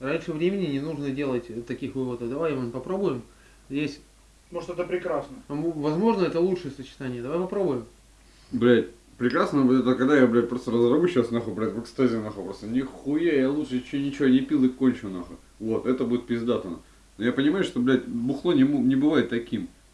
Раньше времени не нужно делать таких выводов. Давай, Иван, попробуем. Здесь, Может это прекрасно. Ну, возможно, это лучшее сочетание. Давай попробуем. Блять, прекрасно будет это, когда я, блядь, просто разорву сейчас, нахуй, блядь, в экстазе, нахуй, просто. Нихуя, я лучше еще ничего не пил и кончу, нахуй. Вот, это будет пиздато. Но я понимаю, что, блядь, бухло не, не бывает таким.